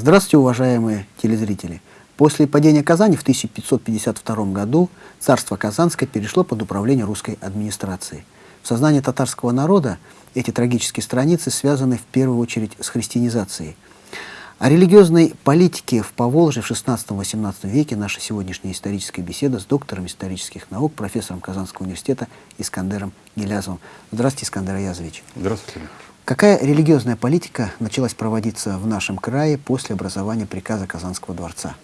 Здравствуйте, уважаемые телезрители! После падения Казани в 1552 году царство Казанское перешло под управление русской администрации. В сознании татарского народа эти трагические страницы связаны в первую очередь с христианизацией. О религиозной политике в Поволжье в XVI-XVIII веке наша сегодняшняя историческая беседа с доктором исторических наук, профессором Казанского университета Искандером Гелязовым. Здравствуйте, Искандер Аязович. Здравствуйте. Какая религиозная политика началась проводиться в нашем крае после образования приказа Казанского дворца?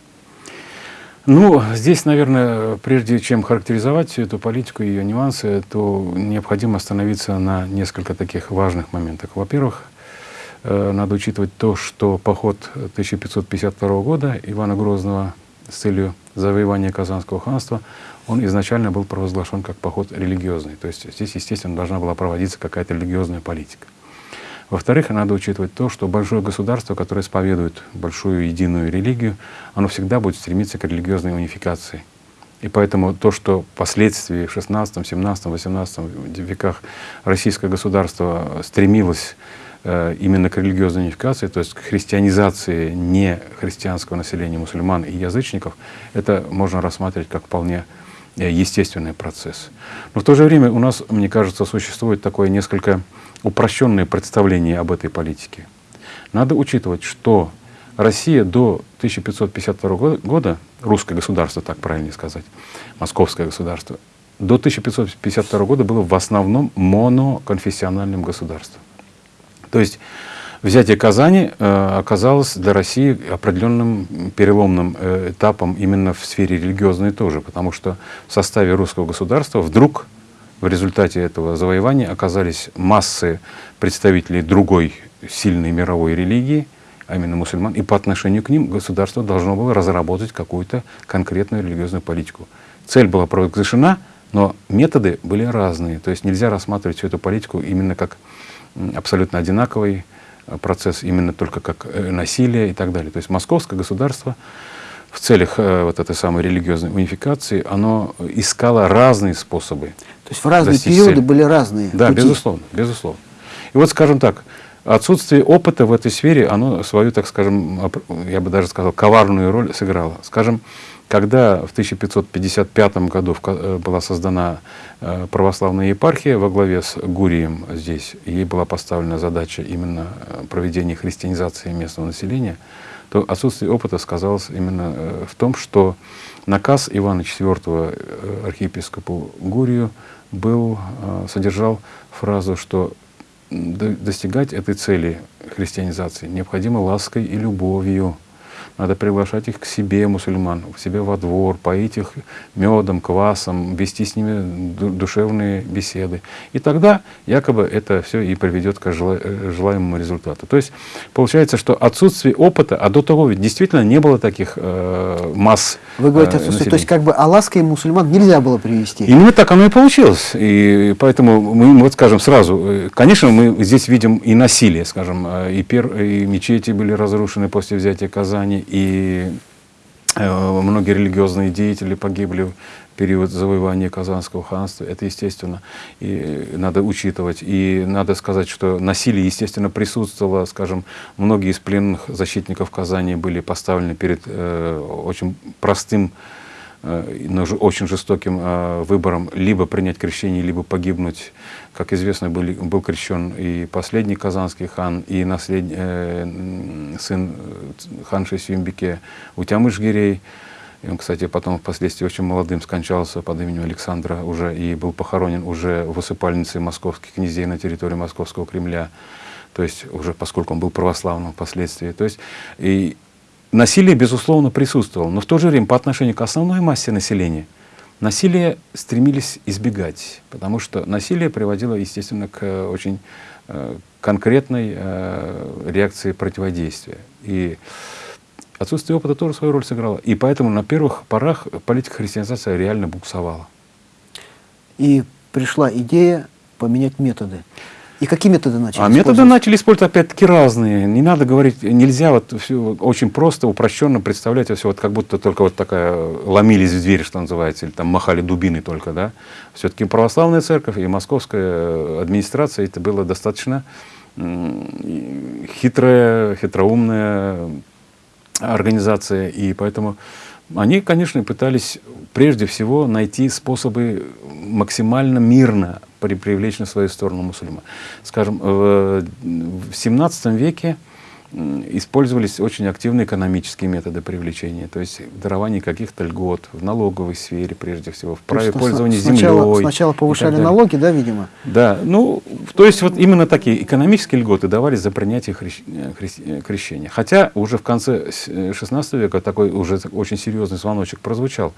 Ну, здесь, наверное, прежде чем характеризовать эту политику и ее нюансы, то необходимо остановиться на несколько таких важных моментах. Во-первых, э, надо учитывать то, что поход 1552 года Ивана Грозного с целью завоевания Казанского ханства, он изначально был провозглашен как поход религиозный. То есть здесь, естественно, должна была проводиться какая-то религиозная политика. Во-вторых, надо учитывать то, что большое государство, которое исповедует большую единую религию, оно всегда будет стремиться к религиозной унификации. И поэтому то, что впоследствии в 16, 17, 18 веках российское государство стремилось э, именно к религиозной унификации, то есть к христианизации не христианского населения, мусульман и язычников, это можно рассматривать как вполне э, естественный процесс. Но в то же время у нас, мне кажется, существует такое несколько упрощенное представление об этой политике. Надо учитывать, что Россия до 1552 года, русское государство, так правильно сказать, московское государство, до 1552 года было в основном моноконфессиональным государством. То есть взятие Казани э, оказалось для России определенным переломным э, этапом именно в сфере религиозной тоже, потому что в составе русского государства вдруг в результате этого завоевания оказались массы представителей другой сильной мировой религии, а именно мусульман, и по отношению к ним государство должно было разработать какую-то конкретную религиозную политику. Цель была провозглашена, но методы были разные. То есть нельзя рассматривать всю эту политику именно как абсолютно одинаковый э, процесс, именно только как э, насилие и так далее. То есть московское государство в целях э, вот этой самой религиозной унификации, оно искало разные способы. То есть в разные периоды цели. были разные Да, пути. безусловно, безусловно. И вот, скажем так, отсутствие опыта в этой сфере, оно свою, так скажем, я бы даже сказал, коварную роль сыграло. Скажем, когда в 1555 году э, была создана э, православная епархия во главе с Гурием здесь, ей была поставлена задача именно проведения христианизации местного населения, то отсутствие опыта сказалось именно в том, что наказ Ивана IV архиепископу Гурию был, а, содержал фразу, что достигать этой цели христианизации необходимо лаской и любовью. Надо приглашать их к себе, мусульман, к себе во двор, поить их медом, квасом, вести с ними душевные беседы. И тогда якобы это все и приведет к э, желаемому результату. То есть получается, что отсутствие опыта, а до того ведь действительно не было таких э, масс Вы говорите, э, отсутствие, то есть как бы а лаской мусульман нельзя было привести? Именно так оно и получилось. И поэтому мы, вот скажем сразу, э, конечно, мы здесь видим и насилие, скажем, и, пер, и мечети были разрушены после взятия Казани, и э, многие религиозные деятели погибли в период завоевания Казанского ханства. Это естественно, и надо учитывать. И надо сказать, что насилие, естественно, присутствовало. Скажем, многие из пленных защитников Казани были поставлены перед э, очень простым очень жестоким э, выбором либо принять крещение, либо погибнуть. Как известно, был, был крещен и последний казанский хан, и наслед, э, сын ханши Сюмбике Утямыш-Гирей. И он, кстати, потом впоследствии очень молодым скончался под именем Александра уже и был похоронен уже в усыпальнице московских князей на территории Московского Кремля. То есть уже поскольку он был православным впоследствии. То есть и Насилие, безусловно, присутствовало, но в то же время по отношению к основной массе населения насилие стремились избегать, потому что насилие приводило, естественно, к э, очень э, конкретной э, реакции противодействия. И отсутствие опыта тоже свою роль сыграло. И поэтому на первых порах политика христианизации реально буксовала. И пришла идея поменять методы. И какие методы начали А методы начали использовать опять-таки разные. Не надо говорить, нельзя вот все очень просто, упрощенно представлять все вот как будто только вот такая ломились в дверь, что называется, или там махали дубины только, да. Все-таки православная церковь и московская администрация это было достаточно хитрое, хитроумное организация, и поэтому они, конечно, пытались прежде всего найти способы максимально мирно привлечь на свою сторону мусульман. Скажем, в XVII веке использовались очень активные экономические методы привлечения, то есть дарование каких-то льгот в налоговой сфере, прежде всего, в праве есть, пользования сначала, землей. Сначала повышали налоги, да, видимо? Да, ну, то есть вот именно такие экономические льготы давались за принятие хрещ... крещения. Хотя уже в конце XVI века такой уже очень серьезный звоночек прозвучал.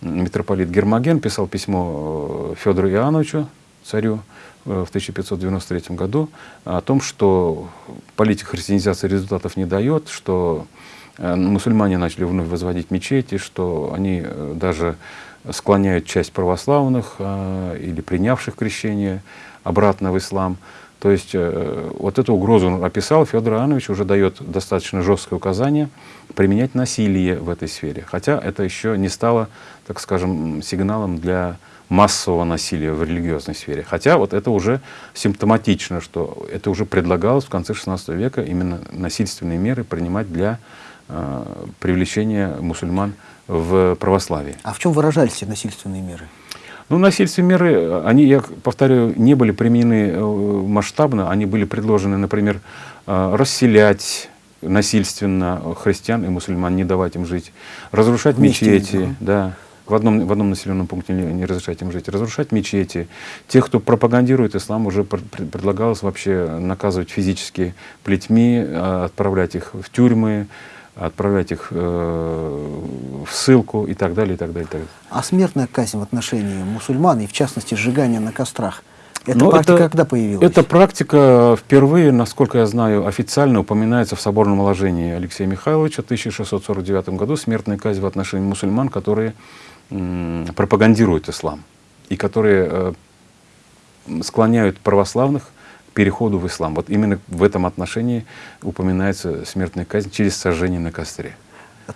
Митрополит Гермоген писал письмо э, Федору Иоанновичу, царю, Э, в 1593 году о том, что политика христианизации результатов не дает, что э, мусульмане начали вновь возводить мечети, что они э, даже склоняют часть православных или принявших крещение обратно в ислам. То есть вот эту угрозу описал, Федор Иоаннович уже дает достаточно жесткое указание применять насилие в этой сфере. Хотя это еще не стало, так скажем, сигналом для массового насилия в религиозной сфере. Хотя вот это уже симптоматично, что это уже предлагалось в конце XVI века именно насильственные меры принимать для э, привлечения мусульман в православие. А в чем выражались эти насильственные меры? Ну, насильственные меры, они, я повторяю, не были применены э, масштабно, они были предложены, например, э, расселять насильственно христиан и мусульман, не давать им жить, разрушать Вместе, мечети, да в одном, в одном населенном пункте не, не разрешать им жить, разрушать мечети. Тех, кто пропагандирует ислам, уже предлагалось вообще наказывать физически плетьми, а, отправлять их в тюрьмы, отправлять их э, в ссылку и так далее, и так далее, и так далее. А смертная казнь в отношении мусульман, и в частности сжигание на кострах, эта Но ну, практика это, когда появилась? Эта практика впервые, насколько я знаю, официально упоминается в соборном уложении Алексея Михайловича в 1649 году смертная казнь в отношении мусульман, которые пропагандируют ислам и которые э, склоняют православных к переходу в ислам. Вот именно в этом отношении упоминается смертная казнь через сожжение на костре.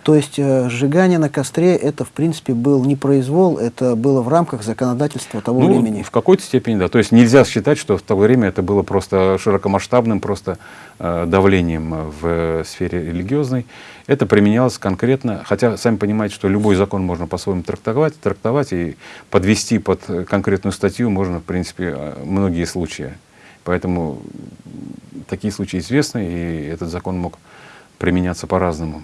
То есть э, сжигание на костре это в принципе был не произвол, это было в рамках законодательства того ну, времени. В какой-то степени, да. То есть нельзя считать, что в то время это было просто широкомасштабным просто э, давлением в сфере религиозной. Это применялось конкретно, хотя сами понимаете, что любой закон можно по-своему трактовать, трактовать и подвести под конкретную статью можно, в принципе, э, многие случаи. Поэтому такие случаи известны, и этот закон мог применяться по-разному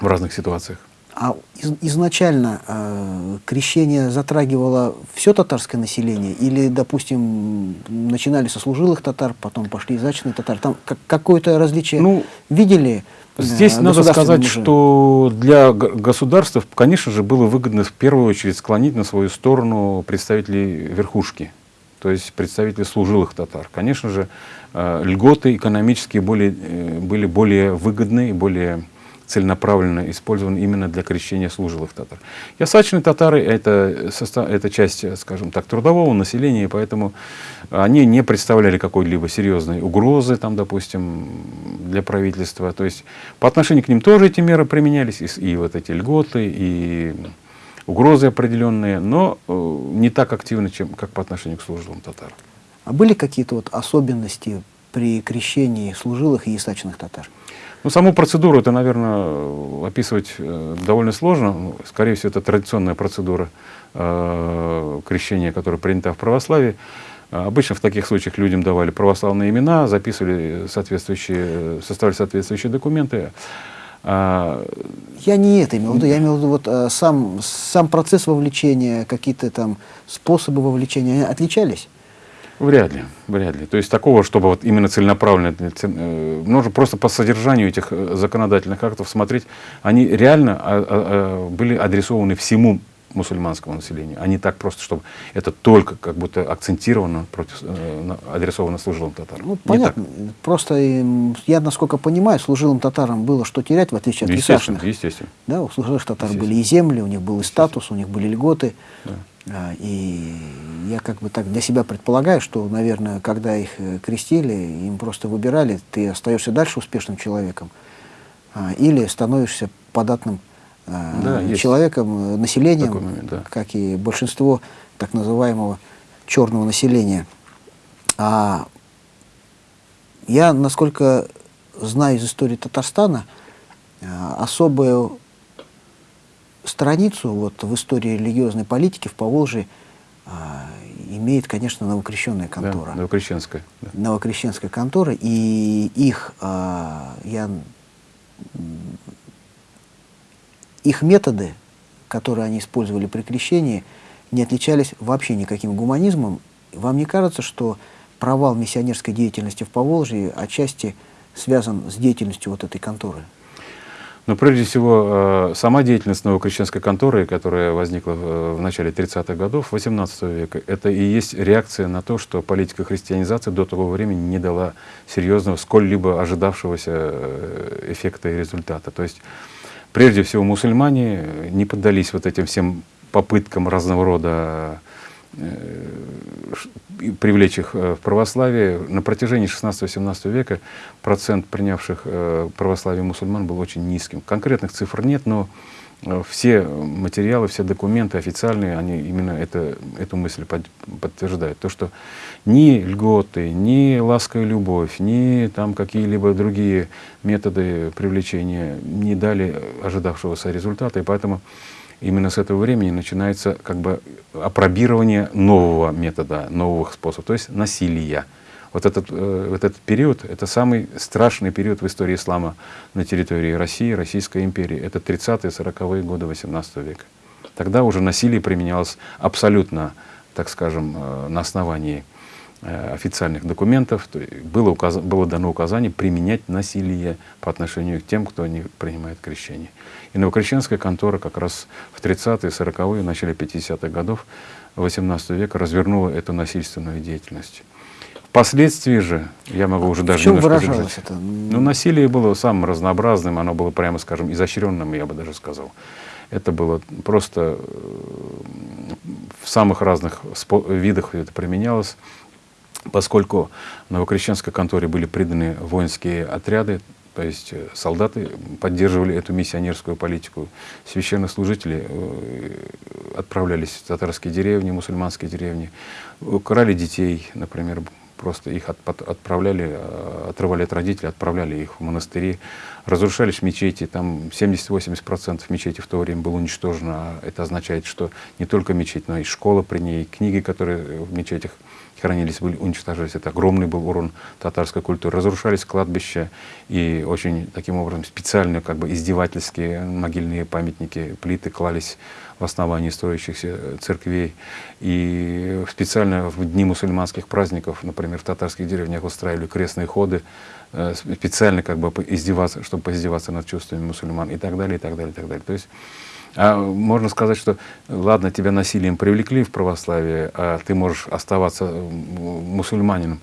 в разных ситуациях. А из, изначально э, крещение затрагивало все татарское население? Или, допустим, начинали со служилых татар, потом пошли язычные татары? Там как, какое-то различие ну, видели? Э, здесь надо сказать, уже? что для государства, конечно же, было выгодно в первую очередь склонить на свою сторону представителей верхушки, то есть представителей служилых татар. Конечно же, э, льготы экономические более, э, были более выгодны и более целенаправленно использован именно для крещения служилых татар. Ясачные татары это, это часть, скажем так, трудового населения, поэтому они не представляли какой-либо серьезной угрозы, там, допустим, для правительства. То есть по отношению к ним тоже эти меры применялись, и, и вот эти льготы, и угрозы определенные, но э, не так активно, чем, как по отношению к служилым татарам. А были какие-то вот особенности при крещении служилых и ясачных татар? Ну, саму процедуру это, наверное, описывать э, довольно сложно. Ну, скорее всего, это традиционная процедура э, крещения, которая принята в православии. Обычно в таких случаях людям давали православные имена, записывали соответствующие, составляли соответствующие документы. А, я не это имел в виду, я имел в виду вот, а, сам, сам процесс вовлечения, какие-то там способы вовлечения, они отличались? Вряд ли, вряд ли. То есть такого, чтобы вот именно целенаправленно, э, нужно просто по содержанию этих э, законодательных актов смотреть, они реально а, а, а, были адресованы всему мусульманскому населению, а не так просто, чтобы это только как будто акцентировано против, э, адресовано служилым татарам. Ну, понятно. Просто я, насколько понимаю, служилым татарам было что терять, в отличие от естественно, Естественно. Да, у служилых татар были и земли, у них был и статус, у них были льготы. Да. А, и я как бы так для себя предполагаю, что, наверное, когда их э, крестили, им просто выбирали, ты остаешься дальше успешным человеком а, или становишься податным а, да, человеком, э, населением, момент, да. как и большинство так называемого черного населения. А я, насколько знаю из истории Татарстана, особую страницу вот, в истории религиозной политики в Поволжье а, имеет, конечно, новокрещенная контора. Да, новокрещенская. Да. Новокрещенская контора, и их, а, я, их методы, которые они использовали при крещении, не отличались вообще никаким гуманизмом. Вам не кажется, что провал миссионерской деятельности в Поволжье отчасти связан с деятельностью вот этой конторы? Но прежде всего, э, сама деятельность новокрещенской конторы, которая возникла в начале 30-х годов XVIII века, это и есть реакция на то, что политика христианизации до того времени не дала серьезного, сколь-либо ожидавшегося э, эффекта и результата. То есть, прежде всего, мусульмане не поддались вот этим всем попыткам разного рода Э, привлечь их э, в православие. На протяжении 16-17 века процент принявших э, православие мусульман был очень низким. Конкретных цифр нет, но все материалы, все документы официальные, они именно это, эту мысль под, подтверждают. То, что ни льготы, ни ласка любовь, ни там какие-либо другие методы привлечения не дали ожидавшегося результата. И поэтому именно с этого времени начинается как бы опробирование нового метода, новых способов, то есть насилия. Вот этот, э, вот этот период, это самый страшный период в истории ислама на территории России, Российской империи. Это 30-е, 40-е годы 18 века. Тогда уже насилие применялось абсолютно, так скажем, э, на основании официальных документов было, указ... было дано указание применять насилие по отношению к тем, кто не принимает крещение. И новокрещенская контора как раз в 30-е, 40-е, начале 50-х годов 18 века развернула эту насильственную деятельность. Впоследствии же, я могу уже даже в чем выражалось это? Ну, насилие было самым разнообразным, оно было, прямо скажем, изощренным, я бы даже сказал. Это было просто э, в самых разных видах это применялось поскольку Новокрещенской конторе были приданы воинские отряды, то есть э, солдаты поддерживали эту миссионерскую политику, священнослужители э, отправлялись в татарские деревни, мусульманские деревни, украли детей, например, просто их от, отправляли, э, отрывали от родителей, отправляли их в монастыри, разрушались мечети, там 70-80% мечети в то время было уничтожено, это означает, что не только мечеть, но и школа при ней, книги, которые в мечетях хранились, были, уничтожались. Это огромный был урон татарской культуры. Разрушались кладбища и очень таким образом специально как бы издевательские могильные памятники, плиты клались в основании строящихся церквей. И специально в дни мусульманских праздников, например, в татарских деревнях устраивали крестные ходы, э, специально как бы издеваться, чтобы поиздеваться над чувствами мусульман и так далее, и так далее, и так далее. То есть а можно сказать, что ладно, тебя насилием привлекли в православие, а ты можешь оставаться мусульманином.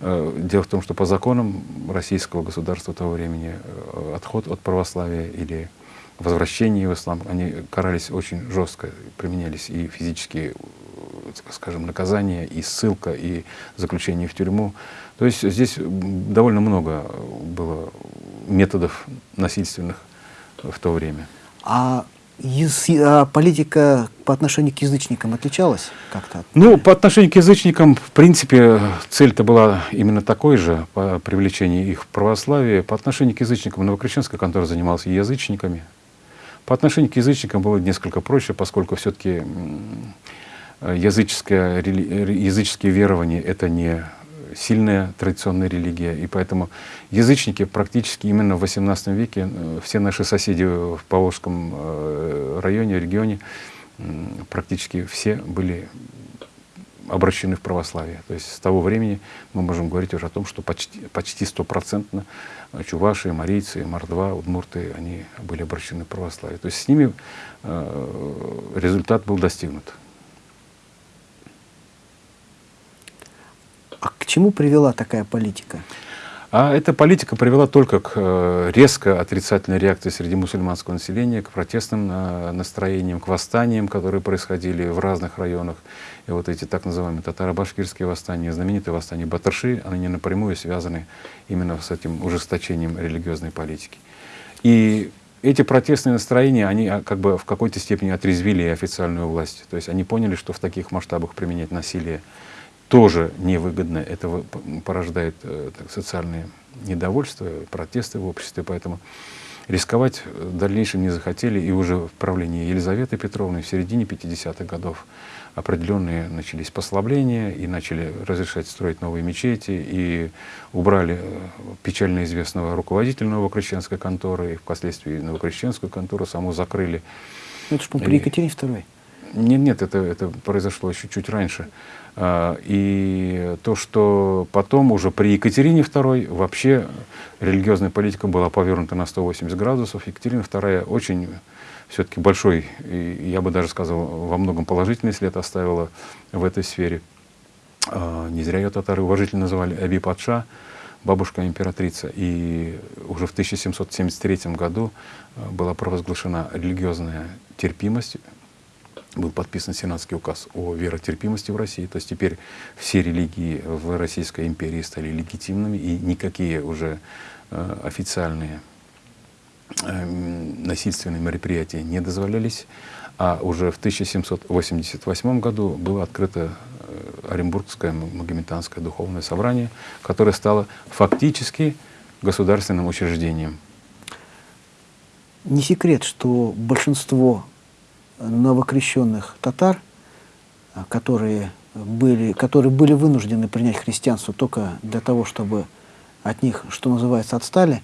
Э, дело в том, что по законам российского государства того времени э, отход от православия или возвращение в ислам, они карались очень жестко, применялись и физические, скажем, наказания, и ссылка, и заключение в тюрьму. То есть здесь довольно много было методов насильственных в то время. А а политика по отношению к язычникам отличалась как-то? Ну, по отношению к язычникам, в принципе, цель-то была именно такой же, по привлечению их в православие. По отношению к язычникам Новокрещенская контора занималась язычниками. По отношению к язычникам было несколько проще, поскольку все-таки языческое, языческие верования — это не сильная традиционная религия, и поэтому язычники практически именно в XVIII веке, э, все наши соседи в Поволжском э, районе, регионе, практически все были обращены в православие. То есть с того времени мы можем говорить уже о том, что почти, почти стопроцентно чуваши, марийцы, мордва, удмурты, они были обращены в православие. То есть с ними э, результат был достигнут. А к чему привела такая политика? А эта политика привела только к э, резко отрицательной реакции среди мусульманского населения, к протестным э, настроениям, к восстаниям, которые происходили в разных районах. И вот эти так называемые татаро-башкирские восстания, знаменитые восстания Батарши, они напрямую связаны именно с этим ужесточением религиозной политики. И эти протестные настроения, они а, как бы в какой-то степени отрезвили официальную власть. То есть они поняли, что в таких масштабах применять насилие тоже невыгодно. Это порождает э, так, социальные недовольства, протесты в обществе. Поэтому рисковать в дальнейшем не захотели, и уже в правлении Елизаветы Петровны в середине 50-х годов определенные начались послабления, и начали разрешать строить новые мечети, и убрали э, печально известного руководителя новокрещенской конторы, и впоследствии новокрещенскую контору саму закрыли. Ну, это же при Екатерине II. Нет, нет, это, это произошло еще чуть раньше. А, и то, что потом уже при Екатерине II вообще религиозная политика была повернута на 180 градусов. Екатерина II очень все-таки большой, я бы даже сказал, во многом положительный след оставила в этой сфере. А, не зря ее татары уважительно называли Аби Патша, бабушка императрица. И уже в 1773 году а, была провозглашена религиозная терпимость был подписан Сенатский указ о веротерпимости в России. То есть теперь все религии в Российской империи стали легитимными, и никакие уже э, официальные э, насильственные мероприятия не дозволялись. А уже в 1788 году было открыто э, Оренбургское Магометанское духовное собрание, которое стало фактически государственным учреждением. Не секрет, что большинство новокрещенных татар, а, которые были, которые были вынуждены принять христианство только для того, чтобы от них, что называется, отстали,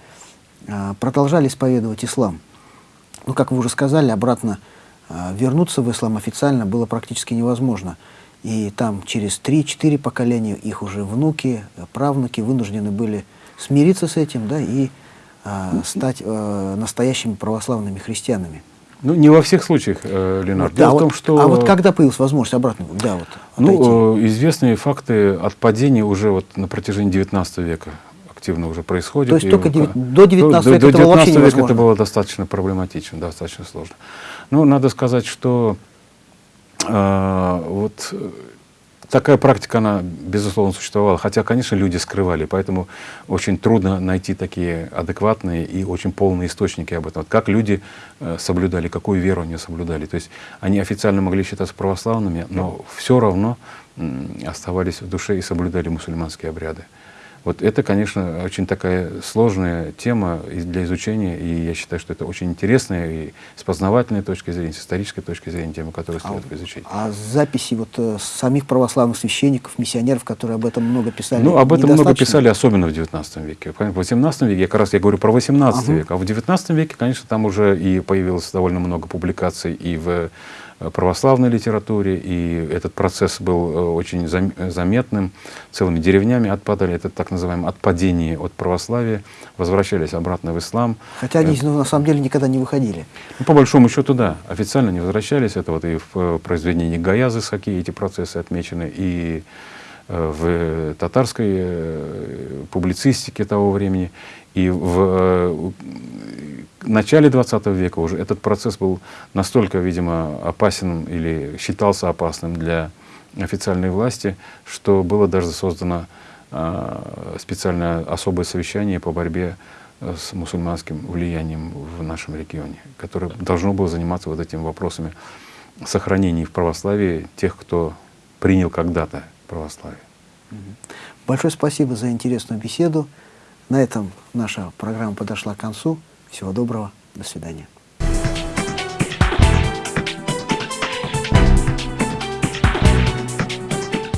а, продолжали исповедовать ислам. Ну, как вы уже сказали, обратно а, вернуться в ислам официально было практически невозможно. И там через 3-4 поколения их уже внуки, правнуки вынуждены были смириться с этим да, и стать настоящими православными христианами. Ну, не во всех случаях, э, Ленар. Да, Дело вот, в том, что... А вот когда появилась возможность обратно? Да, вот, ну, э, известные факты отпадения уже вот на протяжении 19 века активно уже происходит. То есть только 9, до 19 века до, до 19 века это было достаточно проблематично, достаточно сложно. Ну, надо сказать, что э, вот Такая практика, она, безусловно, существовала, хотя, конечно, люди скрывали, поэтому очень трудно найти такие адекватные и очень полные источники об этом. Вот как люди э, соблюдали, какую веру они соблюдали. То есть они официально могли считаться православными, но все равно оставались в душе и соблюдали мусульманские обряды. Вот это, конечно, очень такая сложная тема для изучения, и я считаю, что это очень интересная и с познавательной точки зрения, с исторической точки зрения тема, которую следует а, изучить. А записи вот э, самих православных священников, миссионеров, которые об этом много писали? Ну, об этом много писали, особенно в XIX веке. В XVIII веке, я как раз я говорю про XVIII ага. век, а в XIX веке, конечно, там уже и появилось довольно много публикаций и в православной литературе, и этот процесс был э, очень заметным. Целыми деревнями отпадали, это так называемое отпадение от православия, возвращались обратно в ислам. Хотя они ну, на самом деле никогда не выходили. Ну, по большому счету, да, официально не возвращались. Это вот и в э, произведении Гаязы Саки эти процессы отмечены, и в татарской публицистике того времени, и в начале 20 века уже этот процесс был настолько, видимо, опасен или считался опасным для официальной власти, что было даже создано э, специальное особое совещание по борьбе э, с мусульманским влиянием в нашем регионе, которое должно было заниматься вот этими вопросами сохранения в православии тех, кто принял когда-то православие. Большое спасибо за интересную беседу. На этом наша программа подошла к концу. Всего доброго. До свидания.